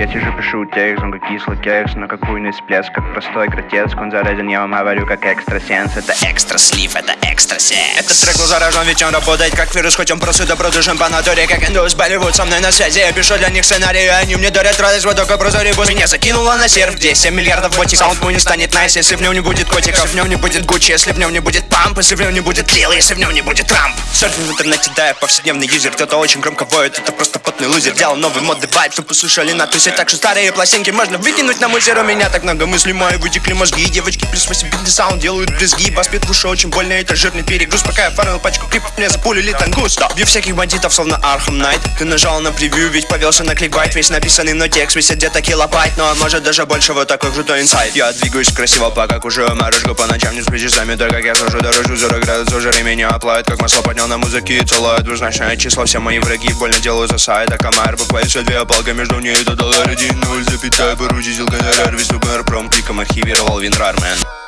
Я сижу, пишу текст, он как кислый кекс На какую не всплеск, как простой гротеск. Он заразен, я вам говорю, как экстрасенс. Это Экстра слив, это экстра секс Этот трек был заражен, ведь он работает как вирус Хоть он просто добродушен по натуре, как индус. Болливуд со мной на связи, я пишу для них сценарий Они мне дарят радость, вот только просто ребус Меня закинуло на серф, где 7 миллиардов ботиков Саунд не станет nice, если в нем не будет котиков В нем не будет Гуччи, если в нем не будет Pump Если в нем не будет Lil, если в нем не будет Трамп. Серфинг в интернете, да, я повседневный юзер Кто-то очень громко воет, это просто потный лузер. Делал новый модный вайб, чтобы послушали на тусе Так что старые пластинки можно выкинуть на мусор У меня так много мыслей, мои вытекли мозги. Девочки плюс 8 битный саунд делают брызги Бас бит в уши очень больно, это жирный перегруз. Пока я фармил пачку клипов, мне запулили тангус да. Бью всяких бандитов, словно Архам Найт. Ты нажал на превью, ведь повелся на кликбайт. Весь написанный мной текст весит где-то килобайт. Но может даже больше, вот такой крутой инсайт. Я двигаюсь красиво, пока кушаю морожку По ночам не сплю часами, так как я сажу дорожу 40 градусов жары меня оплавит. Как масло поднял на музыке и целует Двузначное число, все мои враги больно делают за сайт. А комар буквально все две палка между ней Это доллар один, ноль запятая Поручитель гонорар, весь гонорар Пром кликом архивировал Винрармен